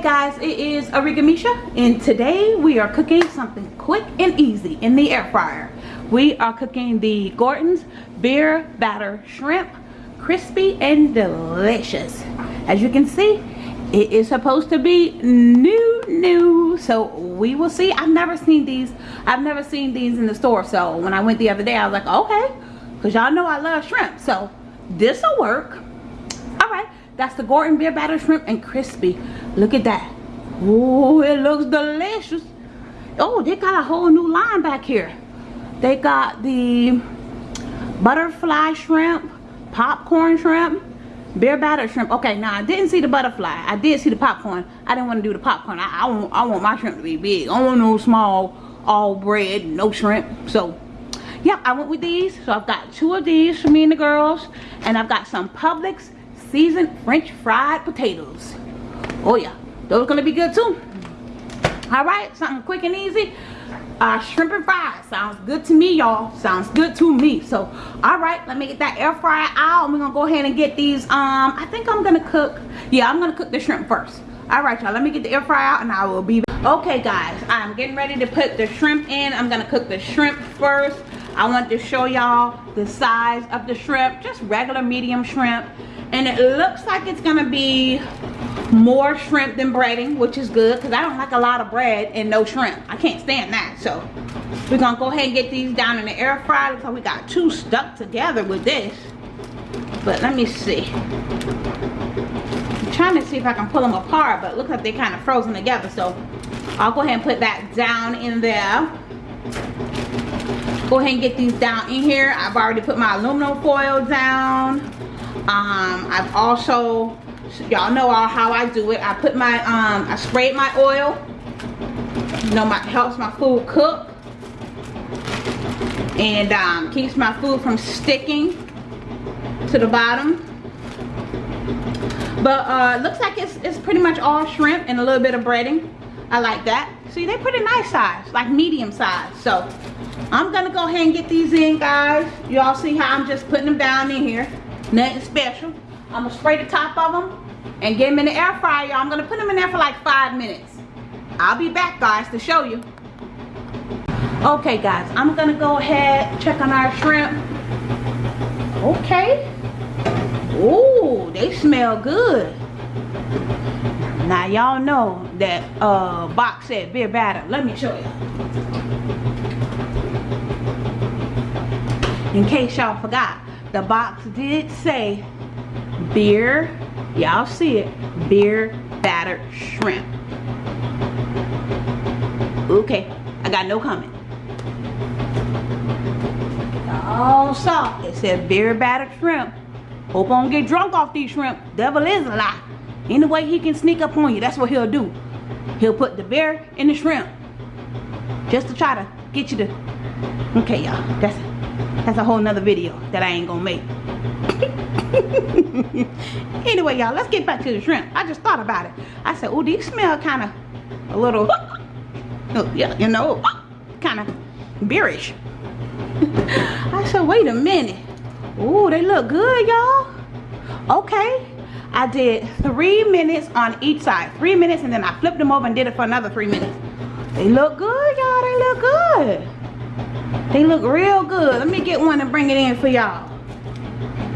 guys it is Arigamisha and today we are cooking something quick and easy in the air fryer. We are cooking the Gorton's beer batter shrimp crispy and delicious. As you can see it is supposed to be new new so we will see. I've never seen these. I've never seen these in the store so when I went the other day I was like okay because y'all know I love shrimp so this will work that's the Gorton beer batter shrimp and crispy. Look at that. Oh, it looks delicious. Oh, they got a whole new line back here. They got the butterfly shrimp, popcorn shrimp, beer batter shrimp. Okay, now I didn't see the butterfly. I did see the popcorn. I didn't want to do the popcorn. I, I, want, I want my shrimp to be big. I want no small, all bread, no shrimp. So, yeah, I went with these. So I've got two of these for me and the girls. And I've got some Publix seasoned french fried potatoes. Oh yeah. Those are gonna be good too. All right something quick and easy. Uh shrimp and fries. Sounds good to me y'all. Sounds good to me. So all right let me get that air fryer out we're gonna go ahead and get these um i think i'm gonna cook yeah i'm gonna cook the shrimp first. All right y'all let me get the air fryer out and i will be okay guys i'm getting ready to put the shrimp in. I'm gonna cook the shrimp first. I want to show y'all the size of the shrimp just regular medium shrimp and it looks like it's gonna be more shrimp than breading which is good because i don't like a lot of bread and no shrimp. I can't stand that so we're gonna go ahead and get these down in the air fryer. Like we got two stuck together with this. But let me see. I'm trying to see if i can pull them apart but looks like they're kind of frozen together so i'll go ahead and put that down in there. Go ahead and get these down in here. I've already put my aluminum foil down um, I've also, y'all know all how I do it. I put my, um, I sprayed my oil. You know, my helps my food cook. And um, keeps my food from sticking to the bottom. But uh, looks like it's, it's pretty much all shrimp and a little bit of breading. I like that. See, they're pretty nice size, like medium size. So, I'm gonna go ahead and get these in, guys. Y'all see how I'm just putting them down in here. Nothing special. I'm gonna spray the top of them and get them in the air fryer. I'm gonna put them in there for like five minutes. I'll be back guys to show you. Okay guys, I'm gonna go ahead, check on our shrimp. Okay. Ooh, they smell good. Now y'all know that uh, box said beer batter. Let me show you. In case y'all forgot the box did say beer. Y'all see it. Beer battered shrimp. Okay i got no comment. All saw it. Said beer battered shrimp. Hope I don't get drunk off these shrimp. Devil is a lie. Any way he can sneak up on you that's what he'll do. He'll put the beer in the shrimp just to try to get you to okay y'all that's that's a whole nother video that I ain't gonna make. anyway, y'all, let's get back to the shrimp. I just thought about it. I said, oh, these smell kind of a little, oh, yeah, you know, kind of beerish. I said, wait a minute. Oh, they look good, y'all. Okay. I did three minutes on each side. Three minutes, and then I flipped them over and did it for another three minutes. They look good, y'all. They look good. They look real good. Let me get one and bring it in for y'all.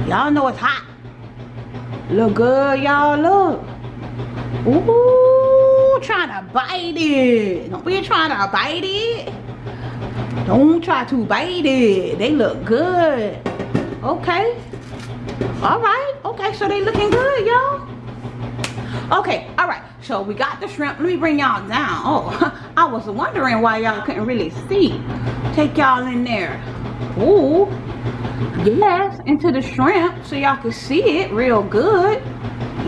Y'all know it's hot. Look good, y'all. Look. Ooh, trying to bite it. Don't be trying to bite it. Don't try to bite it. They look good. Okay. All right. Okay, so they looking good, y'all. Okay, all right. So we got the shrimp. Let me bring y'all down. Oh, I was wondering why y'all couldn't really see take y'all in there. Ooh. Yes, into the shrimp so y'all can see it real good.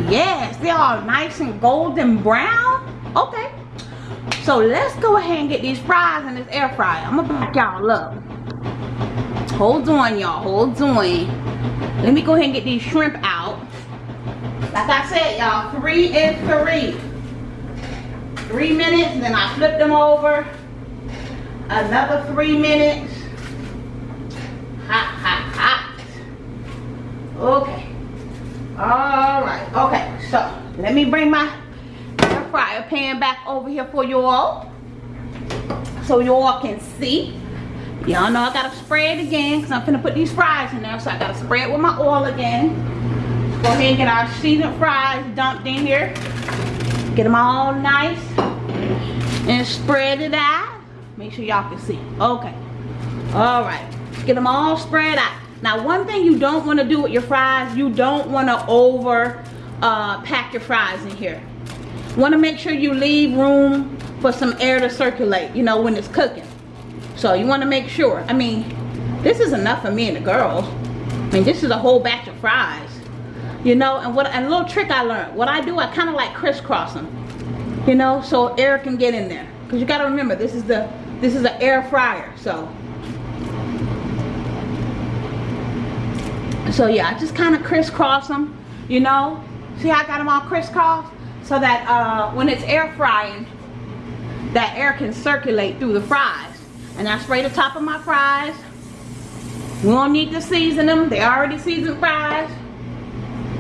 Yes, they're nice and golden brown. Okay. So let's go ahead and get these fries in this air fryer. I'm gonna back y'all up. Hold on, y'all. Hold on. Let me go ahead and get these shrimp out. Like I said, y'all, three and three. Three minutes, then I flip them over another three minutes. Hot, hot, hot. Okay. All right. Okay. So let me bring my fryer pan back over here for you all. So you all can see. Y'all know I gotta spray it again because I'm gonna put these fries in there. So I gotta spray it with my oil again. Ahead and get our seasoned fries dumped in here. Get them all nice and spread it out. Make sure y'all can see. Okay. All right. Get them all spread out. Now, one thing you don't want to do with your fries, you don't want to over uh, pack your fries in here. Want to make sure you leave room for some air to circulate, you know, when it's cooking. So you want to make sure. I mean, this is enough for me and the girls. I mean, this is a whole batch of fries. You know, and what and a little trick I learned. What I do, I kind of like crisscross them. You know, so air can get in there. Because you got to remember, this is the this is an air fryer. So so yeah I just kind of crisscross them you know see I got them all crisscross so that uh, when it's air frying that air can circulate through the fries and I spray the top of my fries we don't need to season them they already seasoned fries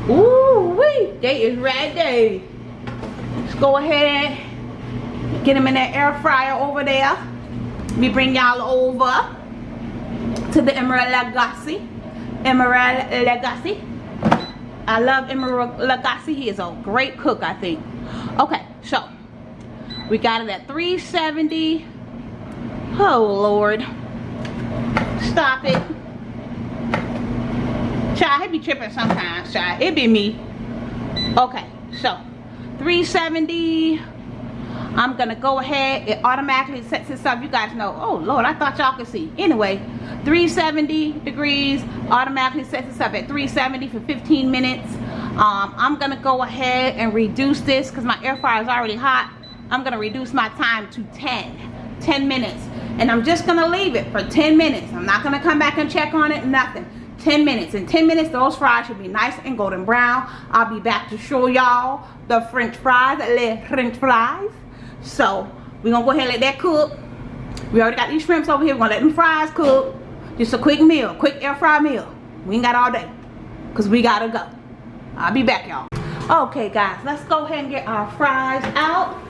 Ooh wee they is ready let's go ahead get them in that air fryer over there me bring y'all over to the Emeril Lagasse Emeril Lagasse. I love Emeril Lagasse. He is a great cook, I think. Okay, so we got it at 370. Oh Lord. Stop it. Child, he be tripping sometimes, child. It be me. Okay, so 370 I'm gonna go ahead. It automatically sets itself. You guys know. Oh lord I thought y'all could see. Anyway 370 degrees automatically sets itself at 370 for 15 minutes. Um, I'm gonna go ahead and reduce this because my air fryer is already hot. I'm gonna reduce my time to 10 10 minutes. And I'm just gonna leave it for 10 minutes. I'm not gonna come back and check on it nothing 10 minutes in 10 minutes those fries should be nice and golden brown I'll be back to show y'all the french fries the french fries so we're gonna go ahead and let that cook. We already got these shrimps over here. We're gonna let them fries cook. Just a quick meal, quick air fry meal. We ain't got all day because we gotta go. I'll be back y'all. Okay guys, let's go ahead and get our fries out.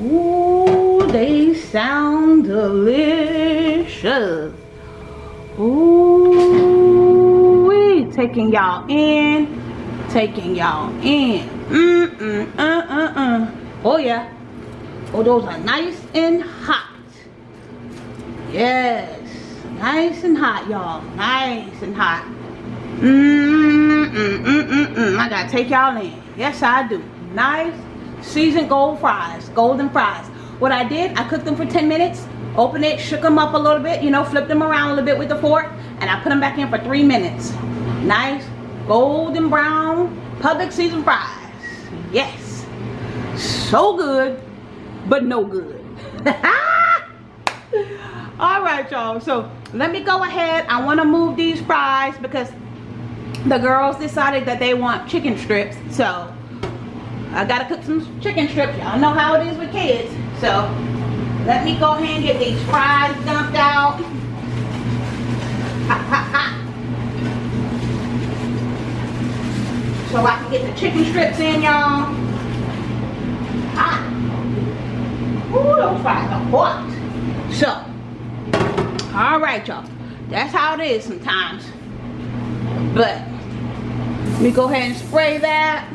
Ooh, they sound delicious. Ooh, taking y'all in, taking y'all in. Mm, mm, uh, uh, uh. Oh yeah. Oh, those are nice and hot. Yes. Nice and hot, y'all. Nice and hot. Mmm, mm, mm, mm, mm. I gotta take y'all in. Yes, I do. Nice seasoned gold fries. Golden fries. What I did, I cooked them for 10 minutes. Opened it, shook them up a little bit, you know, flipped them around a little bit with the fork. And I put them back in for three minutes. Nice golden brown Publix season fries. Yes. So good but no good. All right y'all. So let me go ahead. I want to move these fries because the girls decided that they want chicken strips. So i gotta cook some chicken strips. Y'all know how it is with kids. So let me go ahead and get these fries dumped out so i can get the chicken strips in y'all Hot. Ooh, those fries are hot. So, all right, y'all. That's how it is sometimes. But, let me go ahead and spray that.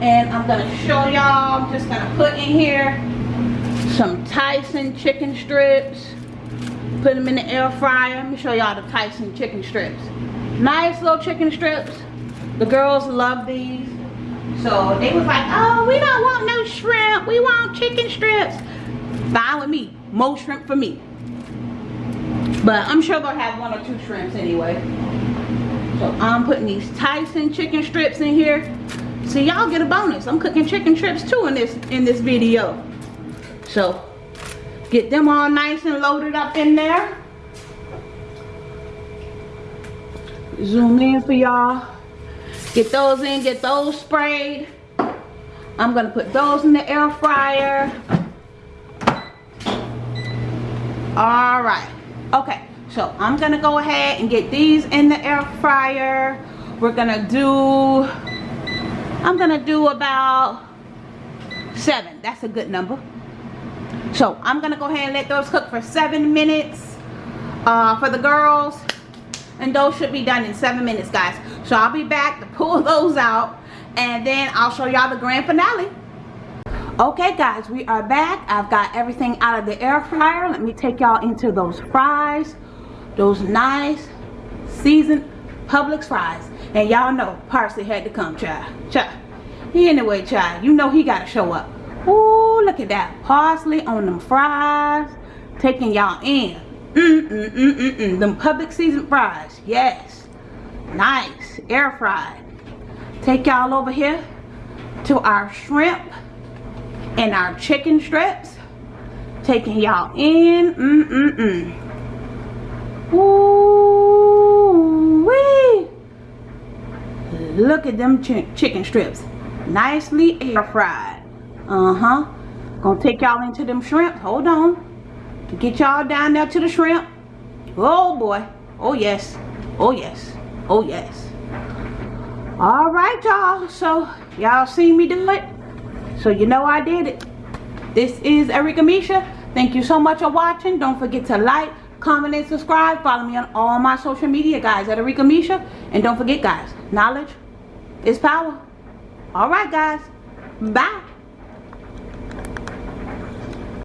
And I'm going to show y'all, I'm just going to put in here some Tyson chicken strips. Put them in the air fryer. Let me show y'all the Tyson chicken strips. Nice little chicken strips. The girls love these. So they was like, oh, we don't want no shrimp. We want chicken strips. Fine with me. More shrimp for me. But I'm sure they'll have one or two shrimps anyway. So I'm putting these Tyson chicken strips in here. So y'all get a bonus. I'm cooking chicken strips too in this in this video. So get them all nice and loaded up in there. Zoom in for y'all. Get those in, get those sprayed. I'm gonna put those in the air fryer. All right, okay. So I'm gonna go ahead and get these in the air fryer. We're gonna do, I'm gonna do about seven that's a good number so i'm gonna go ahead and let those cook for seven minutes uh, for the girls and those should be done in seven minutes guys. So i'll be back to pull those out and then i'll show y'all the grand finale. Okay guys we are back. I've got everything out of the air fryer. Let me take y'all into those fries those nice seasoned Publix fries. And y'all know parsley had to come child. Child. Anyway child. You know he gotta show up. Ooh, look at that. Parsley on them fries. Taking y'all in mm mm mm mm mm them Publix seasoned fries yes nice air fried take y'all over here to our shrimp and our chicken strips. Taking y'all in. Mm-mm-mm. Ooh wee. Look at them ch chicken strips. Nicely air fried. Uh-huh. Gonna take y'all into them shrimp. Hold on. To get y'all down there to the shrimp. Oh boy. Oh yes. Oh yes. Oh yes. All right, y'all. So y'all see me do it? So you know I did it. This is Erica Misha. Thank you so much for watching. Don't forget to like, comment, and subscribe. Follow me on all my social media, guys, at Arika Misha. And don't forget, guys, knowledge is power. All right, guys. Bye.